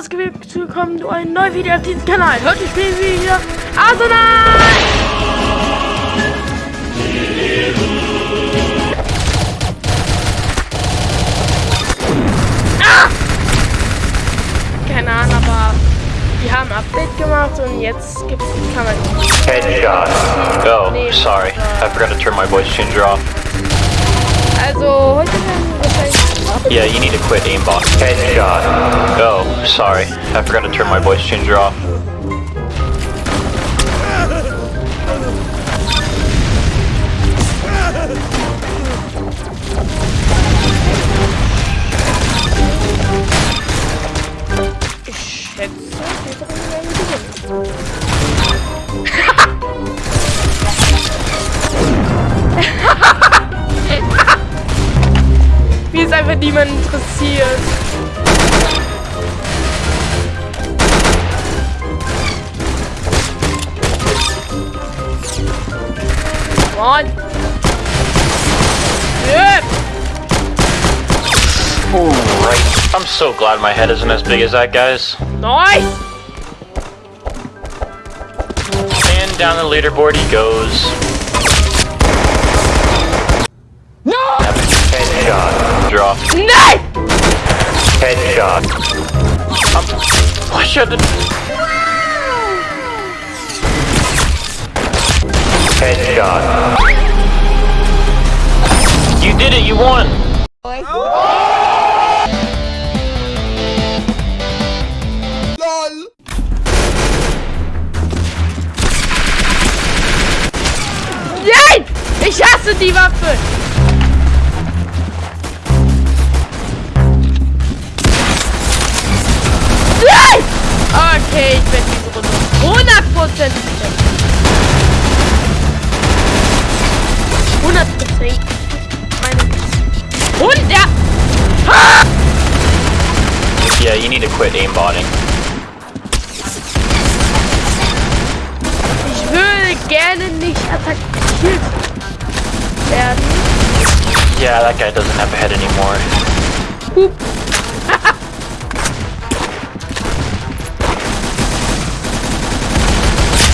was geht? Willkommen zu einem neuen Video auf diesem Kanal. Heute spielen wir wieder Arsenal! Gemacht und jetzt gibt's, kann man Headshot. Oh, Nee, sorry. I forgot to turn my voice changer off. Also heute wahrscheinlich Yeah, you need to quit aimbot. Headshot. Oh, sorry. I forgot to turn my voice changer off. Niemand interessiert. Mann. Yep. Right. I'm so glad my head isn't as big as that guy's. Nice. And down the leaderboard he goes. No. Headshot. Draw. Nein. Headshot. Um, I shouldn't. Headshot. You did it, you won! Nein! Ich hasse die Waffe! 133. 133. Minus. Und Yeah, you need to quit aimbotting. Ich würde gerne nicht attackiert werden. Yeah, that guy doesn't have a head anymore. Boop.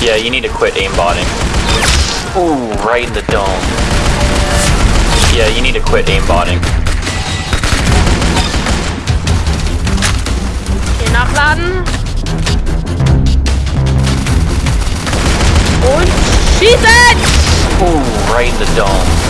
Yeah, you need to quit aimbotting. Ooh, right in the dome. Yeah, you need to quit aimbotting. Hier nachladen. Und schießen! Ooh, right in the dome.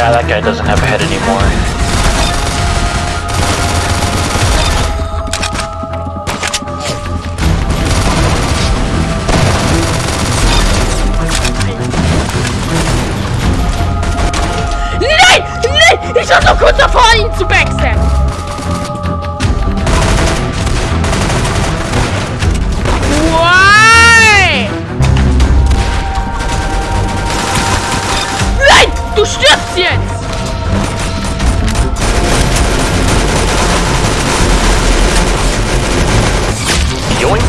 Yeah, that guy doesn't have a head anymore. Ich so kurz davor, ihn zu! Why? Nein! Du stirbst jetzt! Yoink!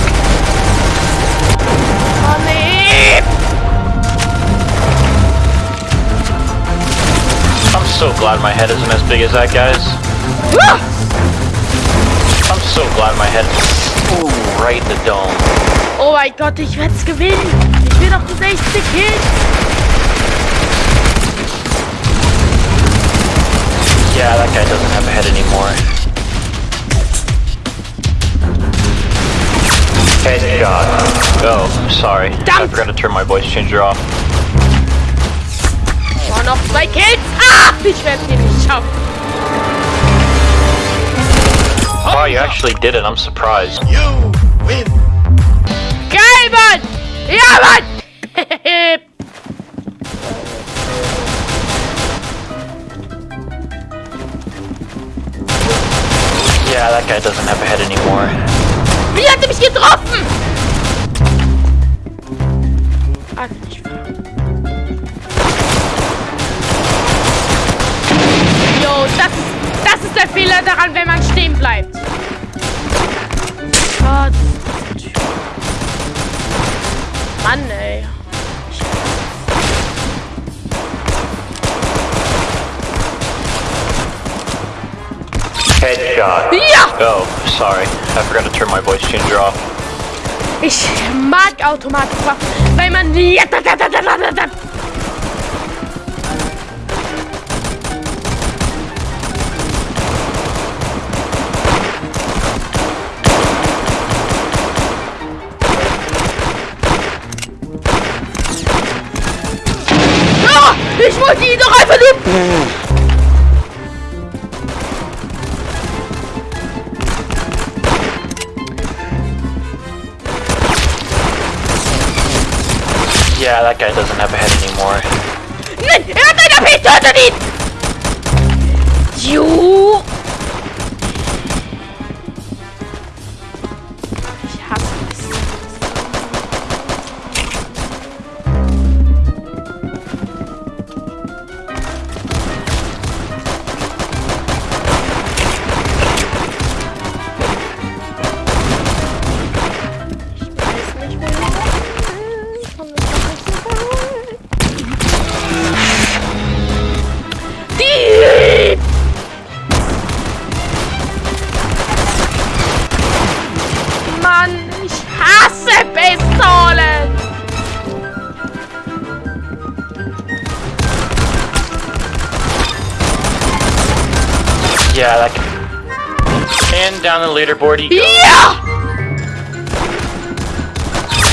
Oh nee! I'm so glad my head isn't as big as that guy's. Ah! I'm so glad my head. Ooh, right in the dome. Oh mein Gott, ich werd's gewinnen! Ich will doch das nächste Kill! Yeah, that guy doesn't have a head anymore. Headshot. Oh, sorry. I Damn. forgot to turn my voice changer off. Oh, noch zwei Kills. Ah, ich werde den nicht schaffen. Oh, you actually did it. I'm surprised. You win. Geil, Mann. Ja, Mann. Yeah, that guy doesn't have a head anymore. Wie hat er mich getroffen? Ah, nicht. Jo, das ist, das ist der Fehler daran, wenn man stehen bleibt. Headshot. Ja! Oh, sorry. I forgot to turn my voice changer off. Ich mag Automatikwaffen, weil man... Ich wollte ihn doch that guy doesn't have Yeah, that guy. And down the leaderboard he goes. Ja!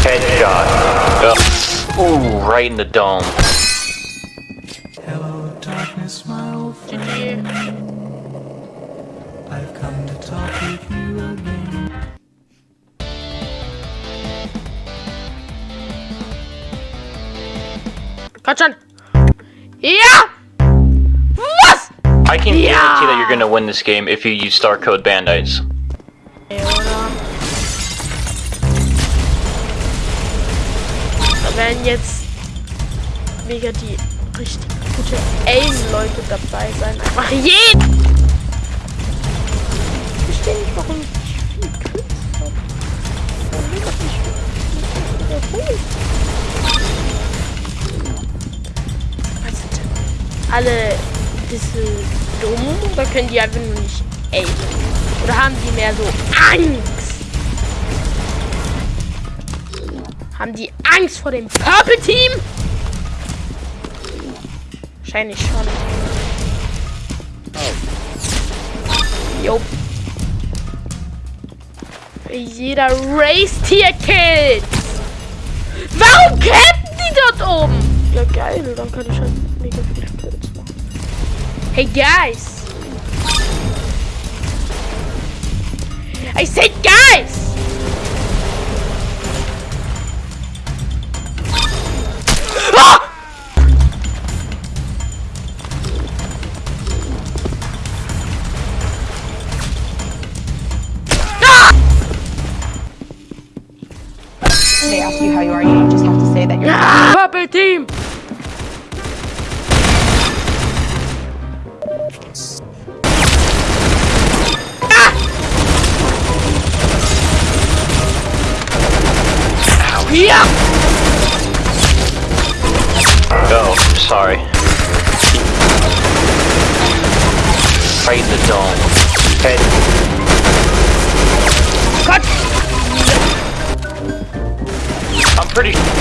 Headshot. Oh. Ooh, right in the dome. Hello, darkness, my old friend. I've come to talk with you again. Komm schon! Ja! I can Yeah. guarantee that you're gonna win this game if you use star code Bandites. Da werden jetzt mega die richtig gute Aim-Leute dabei sein. Einfach jeden! Ich verstehe nicht, warum ich viele Kills habe. Warum ich wiederholt? Also, alle diese dumm oder können die einfach nur nicht aimen? Oder haben die mehr so Angst? Haben die Angst vor dem Purple Team? Wahrscheinlich schon. Jo. Jeder Race Tier killt. Warum campen die dort oben? Ja geil, dann kann ich halt mega viele Kills. Hey guys. I said guys! Ah! they ask you how you are, you just have to say that you're Ah! Purple Team! Sorry. Right the dome. Head. Gott! I'm pretty.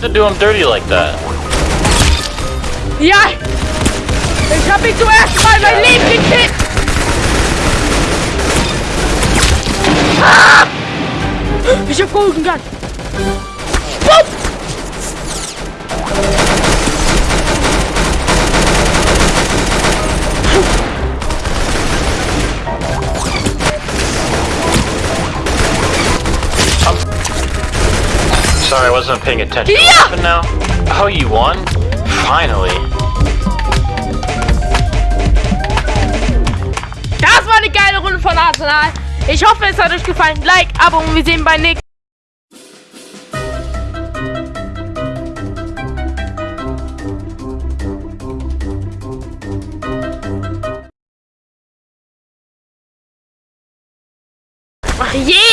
To do him dirty like that? Ich hab ihn zum ersten Mal mein Leben gekillt! Ah! Ich hab Golden Gun! Sorry, I wasn't paying attention. Yeah! But now, oh, you won? Finally. Das war eine geile Runde von Arsenal. Ich hoffe, es hat euch gefallen. Like, Abo und wir sehen bei nächsten. Ach je!